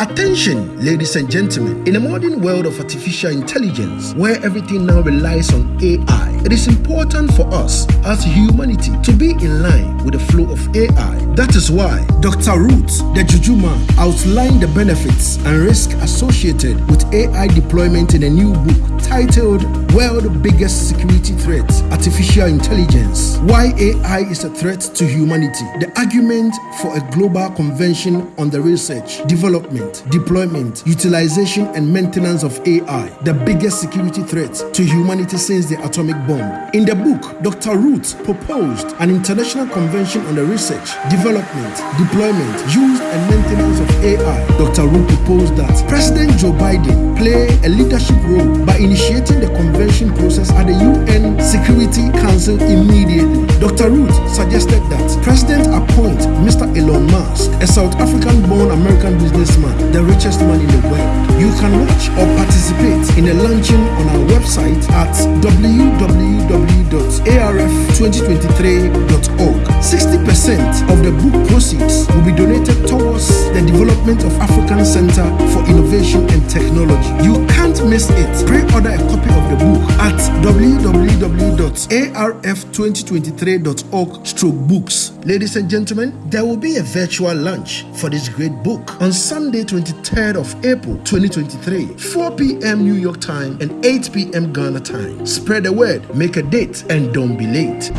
Attention, ladies and gentlemen. In a modern world of artificial intelligence, where everything now relies on AI, it is important for us as humanity to be in line with the flow of AI. That is why Dr. Root, the Juju man, outlined the benefits and risk associated with AI deployment in a new book titled World Biggest Security Threat Artificial Intelligence Why AI is a Threat to Humanity. The argument for a global convention on the research, development, deployment, utilization, and maintenance of AI, the biggest security threat to humanity since the atomic bomb. In the book, Dr. Root proposed an international convention on the research, development, deployment, use, and maintenance of AI. Dr. Root proposed that President Joe Biden play a leadership role by initiating the convention process at the UN Security Council immediately. Dr. Root suggested that President appoint Mr. Elon Musk, a South African born American businessman, the richest man in the world. You can watch or participate in a launching on our website at www.arf2023.org. 60% of the book proceeds will be donated towards the development of African Center for Innovation and Technology. You can't miss it. Pre-order a copy of www.arf2023.org stroke books. Ladies and gentlemen, there will be a virtual launch for this great book on Sunday, 23rd of April 2023, 4 p.m. New York time and 8 p.m. Ghana time. Spread the word, make a date, and don't be late.